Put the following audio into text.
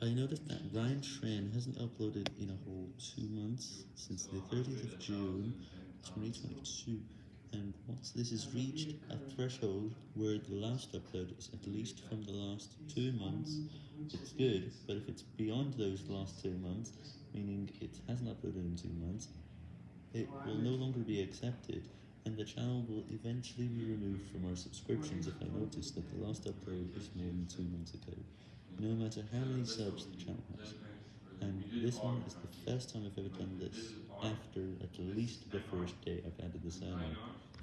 I noticed that Ryan Tran hasn't uploaded in a whole two months, since the 30th of June, 2022, and once this has reached a threshold where the last upload is at least from the last two months, it's good, but if it's beyond those last two months, meaning it hasn't uploaded in two months, it will no longer be accepted, and the channel will eventually be removed from our subscriptions if I notice that the last upload is more than two months ago no matter how many subs the channel has. And this one is the first time I've ever done this, after at least the first day I've added this channel.